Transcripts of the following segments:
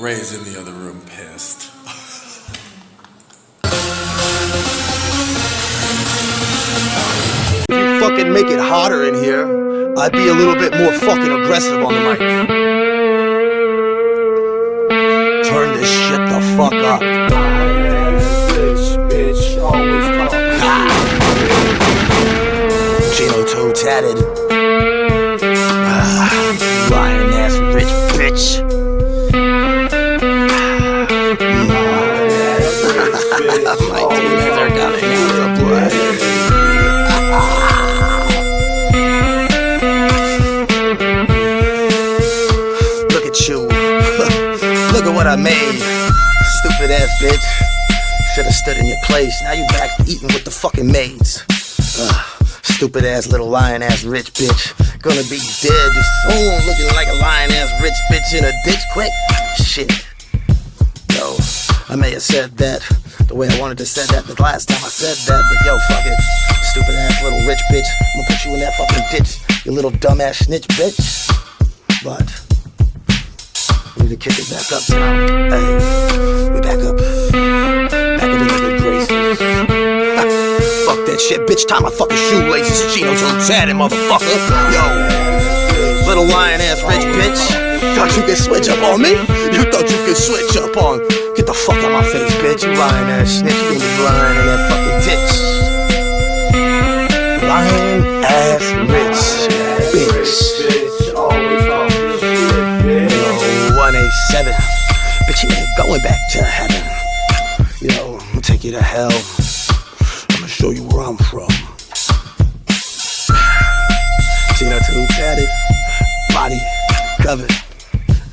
Ray's in the other room pissed. If you fucking make it hotter in here, I'd be a little bit more fucking aggressive on the mic. Turn this shit the fuck up. Gino Toe tatted. My demons are coming out to play. Look at you. Look at what I made. Stupid ass bitch. Should've stood in your place. Now you back eating with the fucking maids. Ugh. Stupid ass little lion ass rich bitch. Gonna be dead soon. Looking like a lion ass rich bitch in a ditch quick. Shit. Yo, I may have said that the way I wanted to say that the last time I said that, but yo, fuck it. Stupid ass little rich bitch. I'm gonna put you in that fucking ditch, you little dumbass snitch bitch. But we need to kick it back up now. Hey, we back up. Back into the good graces. Fuck that shit, bitch. Tie my fucking shoelaces. Gino till tatted, motherfucker. Yo, little lion ass rich bitch. Thought you could switch up on me? You thought you could switch up on? The fuck out my face, bitch. You lying ass snitch. You gonna be lying in that fucking ditch. Lying ass rich bitch. Yo, 187. Bitch, you ain't going back to heaven. Yo, I'm gonna take you to hell. I'm gonna show you where I'm from. Gina too tatted, body covered.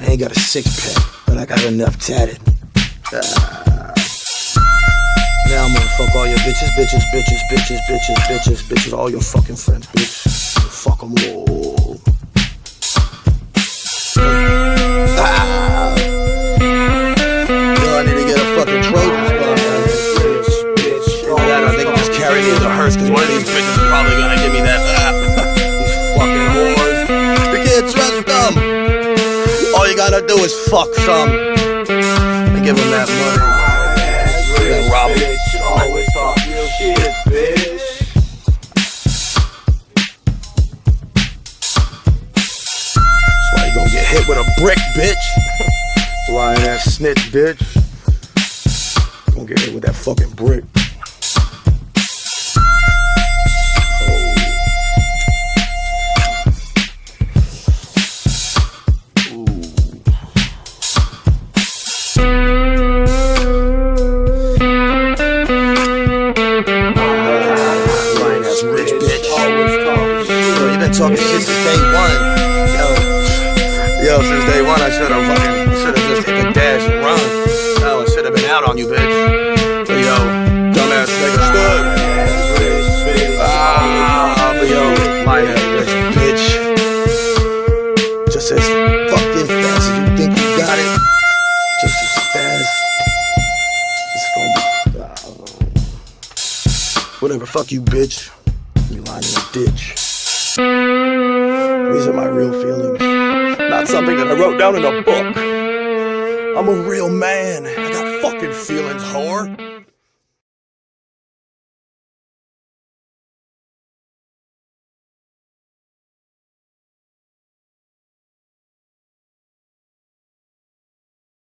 I ain't got a six pack, but I got enough tatted. Now I'm gonna fuck all your bitches, bitches, bitches, bitches, bitches, bitches, bitches, all your fucking friends, bitch. Fuck them all. Ah. Yo, I need to get a fucking Trojan spot, man. Oh, yeah, I think I'll just carry me in the hearse, cause one of these bitches is probably gonna give me that. These fucking whores. You can't trust them. All you gotta do is fuck some and give them that money. Yeah, rob 'em. Always talk real shit, bitch. That's why you gonna get hit with a brick, bitch. Lying ass snitch, bitch. Gonna get hit with that fucking brick. Talking shit since day one. Yo, yo, since day one, I should have fucking, should have just hit the dash and run. No, I should have been out on you, bitch. But yo, dumbass nigga stood. Ah, but yo, my rich bitch. Just as fucking fast as you think you got it. Just as fast. It's gonna be. whatever, fuck you, bitch. You lying in a ditch. Are my real feelings. Not something that I wrote down in a book. I'm a real man. I got fucking feelings, whore.